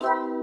you